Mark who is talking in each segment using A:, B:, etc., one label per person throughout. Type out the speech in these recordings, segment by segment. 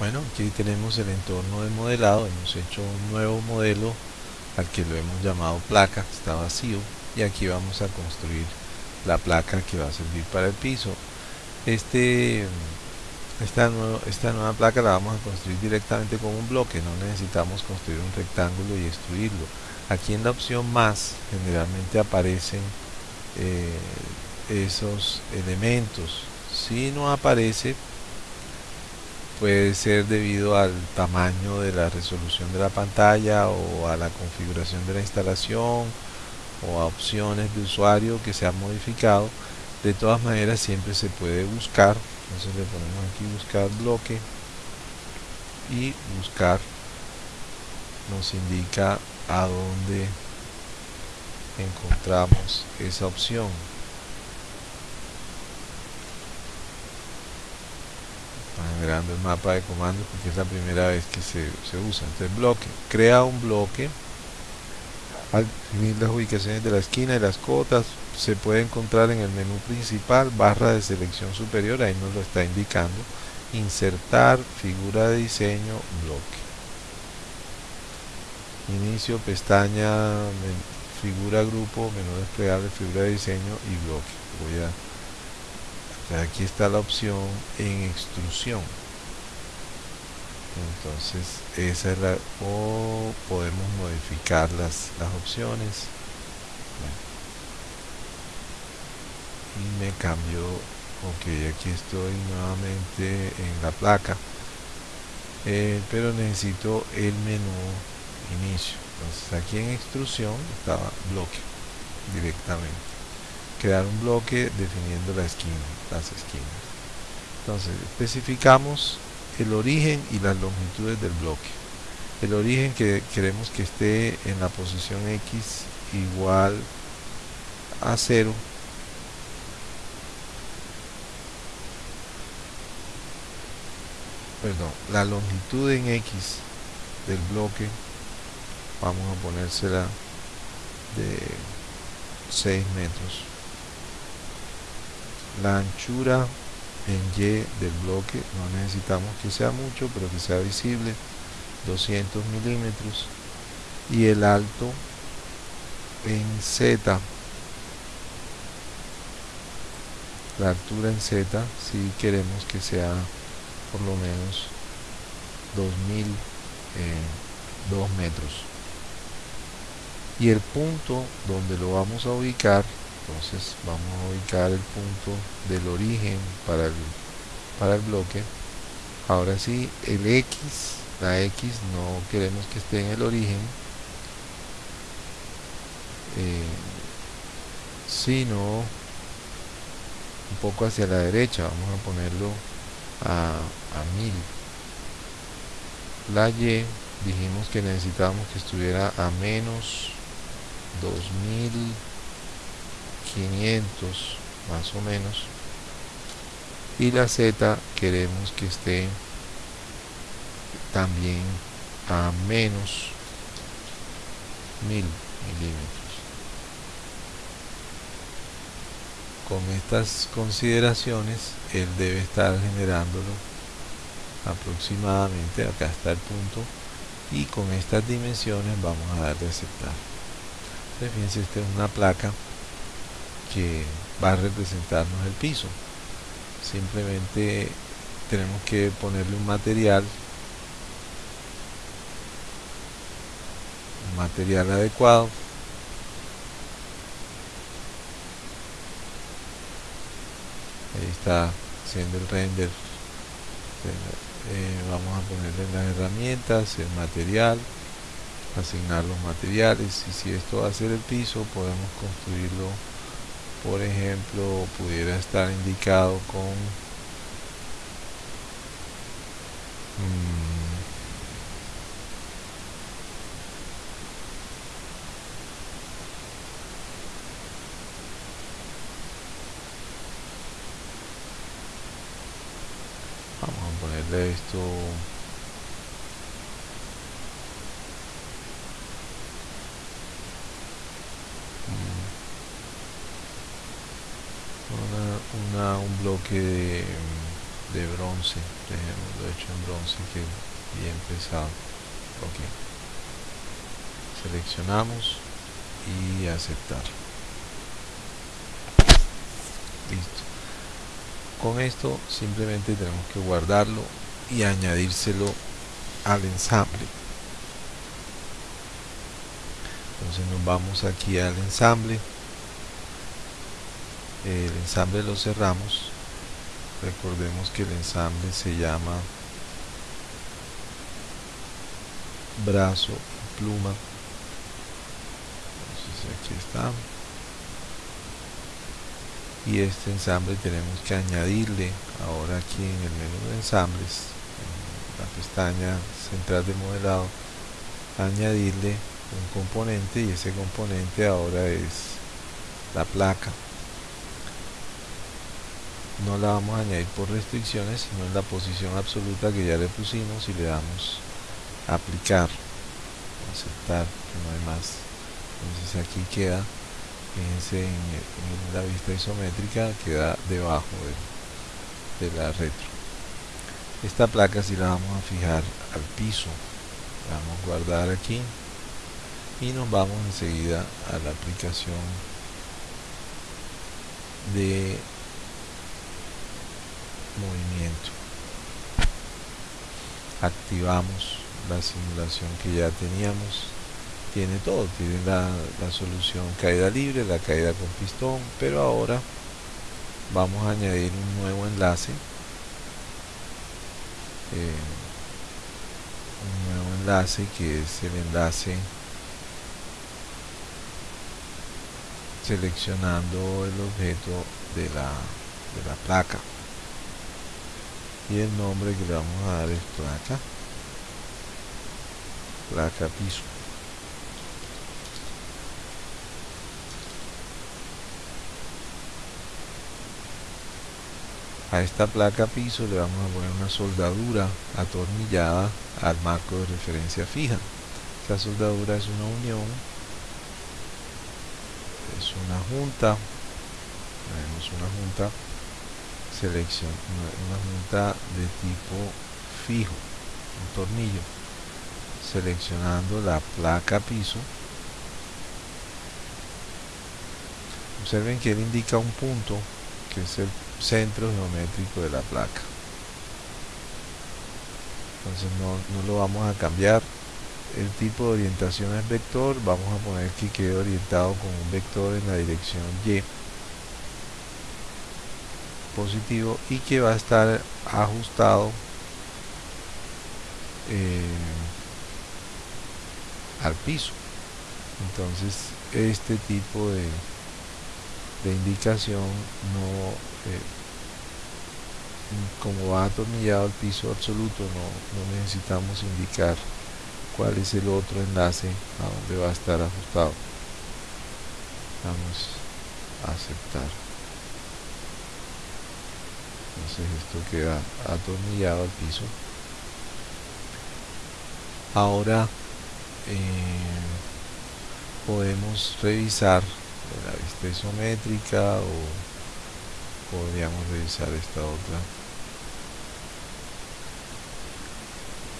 A: Bueno, aquí tenemos el entorno de modelado, hemos hecho un nuevo modelo al que lo hemos llamado placa, está vacío y aquí vamos a construir la placa que va a servir para el piso. Este, esta, esta nueva placa la vamos a construir directamente con un bloque, no necesitamos construir un rectángulo y extruirlo. Aquí en la opción más generalmente aparecen eh, esos elementos. Si no aparece, puede ser debido al tamaño de la resolución de la pantalla o a la configuración de la instalación o a opciones de usuario que se han modificado. De todas maneras siempre se puede buscar. Entonces le ponemos aquí buscar bloque y buscar nos indica a dónde encontramos esa opción generando el mapa de comandos porque es la primera vez que se, se usa. Entonces bloque, crea un bloque. Al definir las ubicaciones de la esquina y las cotas se puede encontrar en el menú principal barra de selección superior ahí nos lo está indicando. Insertar figura de diseño bloque. Inicio pestaña figura grupo menú desplegable figura de diseño y bloque. Voy a aquí está la opción en extrusión entonces esa es la o podemos modificar las, las opciones. Y me cambio ok aquí estoy nuevamente en la placa. Eh, pero necesito el menú inicio. Entonces aquí en extrusión estaba bloque directamente. Crear un bloque definiendo la esquina las esquinas. Entonces especificamos el origen y las longitudes del bloque. El origen que queremos que esté en la posición X igual a 0 perdón, la longitud en X del bloque vamos a ponérsela de 6 metros. La anchura en Y del bloque no necesitamos que sea mucho pero que sea visible 200 milímetros y el alto en Z la altura en Z si queremos que sea por lo menos 2002 eh, metros. Y el punto donde lo vamos a ubicar entonces vamos a ubicar el punto del origen para el, para el bloque. Ahora sí el X la X no queremos que esté en el origen eh, sino un poco hacia la derecha. Vamos a ponerlo a, a 1000 la Y dijimos que necesitábamos que estuviera a menos 2000 500 más o menos. Y la Z queremos que esté también a menos 1000 milímetros. Con estas consideraciones él debe estar generándolo aproximadamente acá está el punto. Y con estas dimensiones vamos a darle aceptar. Fíjense esta es una placa que va a representarnos el piso. Simplemente tenemos que ponerle un material un material adecuado. Ahí está haciendo el render. Eh, vamos a ponerle las herramientas el material asignar los materiales y si esto va a ser el piso podemos construirlo por ejemplo pudiera estar indicado con mm, vamos a ponerle esto bloque de bronce lo hecho en bronce que bien pesado ok. Seleccionamos y aceptar. Listo. Con esto simplemente tenemos que guardarlo y añadírselo al ensamble. Entonces nos vamos aquí al ensamble. El ensamble lo cerramos recordemos que el ensamble se llama brazo pluma. Entonces aquí está. Y este ensamble tenemos que añadirle ahora aquí en el menú de ensambles en la pestaña central de modelado añadirle un componente y ese componente ahora es la placa no la vamos a añadir por restricciones sino en la posición absoluta que ya le pusimos y le damos aplicar aceptar que no hay más. Entonces aquí queda fíjense en, la vista isométrica queda debajo de, de la retro. Esta placa si la vamos a fijar al piso la vamos a guardar aquí y nos vamos enseguida a la aplicación de movimiento. Activamos la simulación que ya teníamos. Tiene todo, tiene la, solución caída libre, la caída con pistón, pero ahora vamos a añadir un nuevo enlace eh, un nuevo enlace que es el enlace seleccionando el objeto de la, de la placa y el nombre que le vamos a dar es placa placa piso. A esta placa piso le vamos a poner una soldadura atornillada al marco de referencia fija. Esta soldadura es una unión es una junta tenemos una junta selección una, junta de tipo fijo un tornillo seleccionando la placa piso. Observen que él indica un punto que es el centro geométrico de la placa. Entonces no, no lo vamos a cambiar. El tipo de orientación es vector. Vamos a poner que quede orientado con un vector en la dirección Y positivo y que va a estar ajustado eh, al piso. Entonces este tipo de, de indicación no eh, como va atornillado al piso absoluto no, no necesitamos indicar cuál es el otro enlace a donde va a estar ajustado. Vamos a aceptar entonces esto queda atornillado al piso. Ahora eh, podemos revisar la vista isométrica o podríamos revisar esta otra.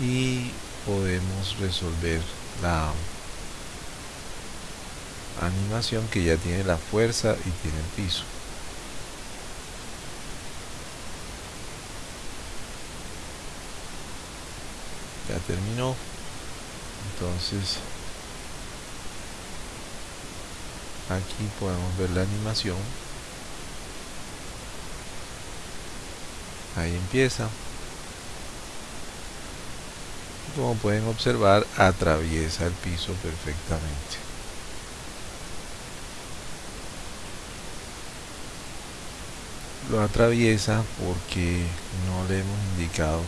A: Y podemos resolver la animación que ya tiene la fuerza y tiene el piso terminó. Entonces aquí podemos ver la animación. Ahí empieza. Como pueden observar atraviesa el piso perfectamente. Lo atraviesa porque no le hemos indicado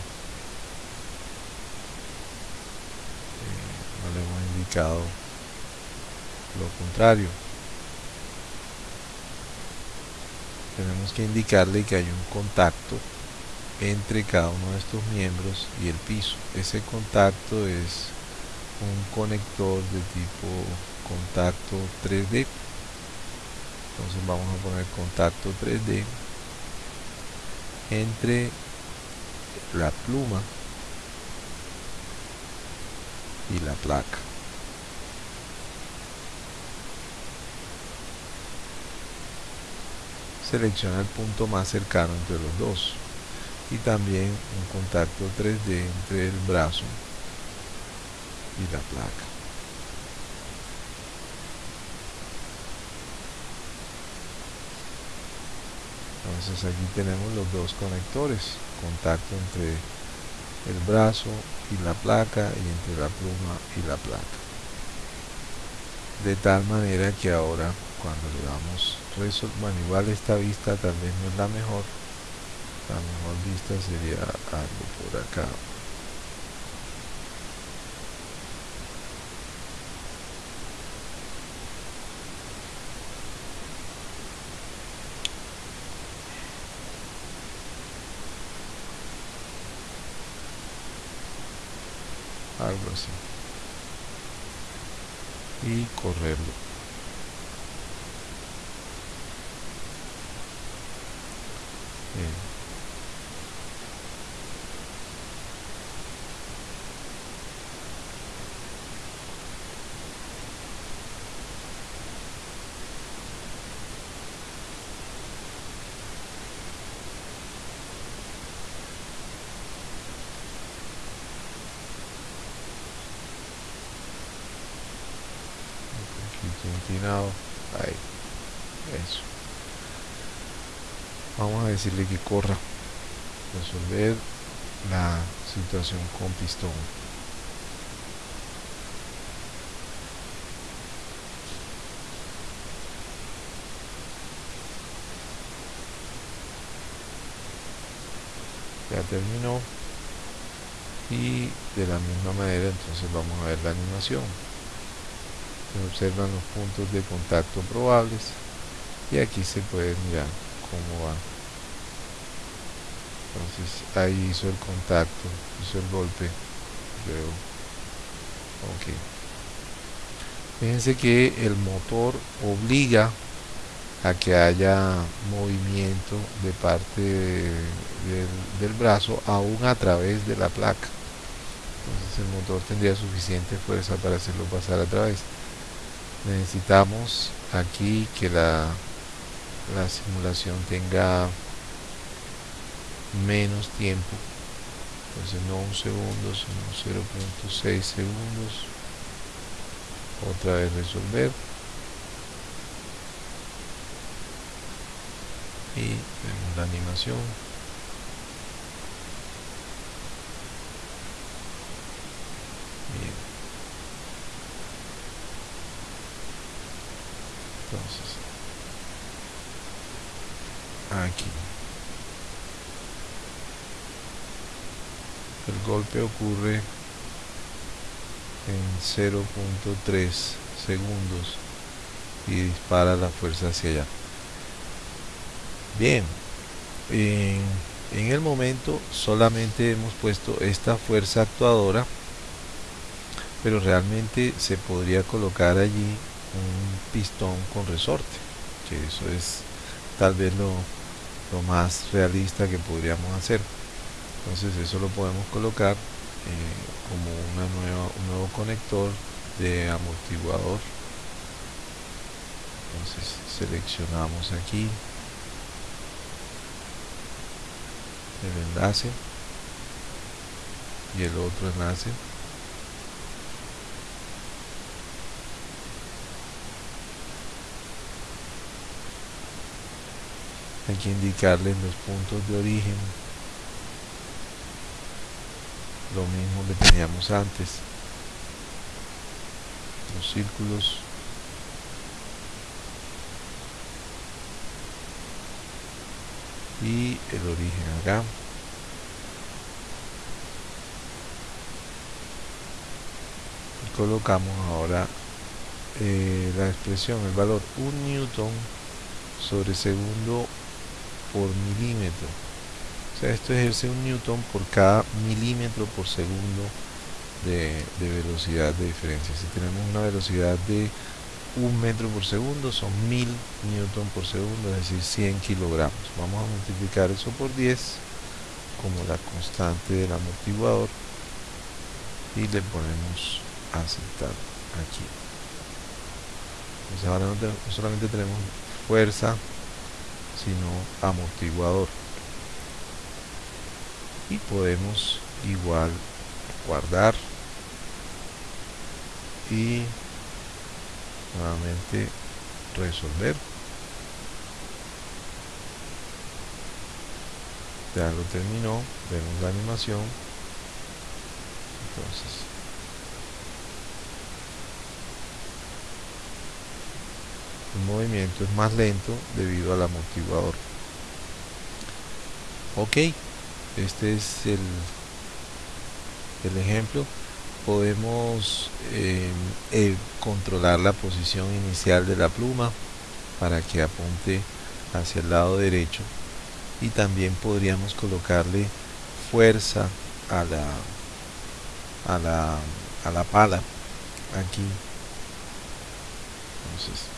A: eh, no le hemos lo contrario tenemos que indicarle que hay un contacto entre cada uno de estos miembros y el piso. Ese contacto es un conector de tipo contacto 3D. Entonces vamos a poner contacto 3D entre la pluma y la placa selecciona el punto más cercano entre los dos y también un contacto 3D entre el brazo y la placa. Entonces aquí tenemos los dos conectores contacto entre el brazo y la placa y entre la pluma y la placa. De tal manera que ahora cuando le damos bueno igual esta vista tal vez no es la mejor. La mejor vista sería algo por acá. Algo así. Y correrlo ahí. Eso. Vamos a decirle que corra. Resolver la situación con pistón. Ya terminó. Y de la misma manera entonces vamos a ver la animación se observan los puntos de contacto probables y aquí se puede mirar cómo va. Entonces ahí hizo el contacto hizo el golpe luego ok. Fíjense que el motor obliga a que haya movimiento de parte del brazo aún a través de la placa. Entonces el motor tendría suficiente fuerza para hacerlo pasar a través necesitamos aquí que la, la simulación tenga menos tiempo. Entonces no un segundo sino 0.6 segundos. Otra vez resolver. Y vemos la animación entonces. Aquí. El golpe ocurre en 0.3 segundos y dispara la fuerza hacia allá. Bien en, en el momento solamente hemos puesto esta fuerza actuadora pero realmente se podría colocar allí un pistón con resorte que eso es tal vez lo, más realista que podríamos hacer. Entonces eso lo podemos colocar eh, como una nueva, un nuevo conector de amortiguador. Entonces seleccionamos aquí el enlace y el otro enlace hay que indicarles los puntos de origen. Lo mismo que teníamos antes. Los círculos. Y el origen acá. Colocamos ahora eh, la expresión el valor 1 newton sobre segundo por milímetro. O sea esto ejerce un newton por cada milímetro por segundo de, velocidad de diferencia. Si tenemos una velocidad de un metro por segundo son mil newton por segundo es decir 100 kilogramos. Vamos a multiplicar eso por 10 como la constante del amortiguador y le ponemos aceptar aquí. Ahora no, solamente tenemos fuerza sino amortiguador. Y podemos igual guardar y nuevamente resolver. Ya lo terminó vemos la animación. Entonces el movimiento es más lento debido al amortiguador ok este es el, el ejemplo. Podemos eh, eh, controlar la posición inicial de la pluma para que apunte hacia el lado derecho y también podríamos colocarle fuerza a la a la, a la pala aquí. Entonces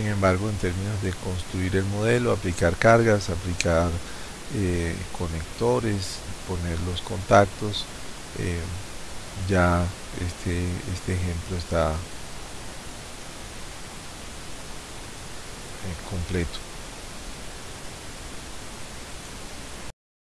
A: Sin embargo, en términos de construir el modelo, aplicar cargas, aplicar eh, conectores, poner los contactos, eh, ya este, este ejemplo está eh, completo.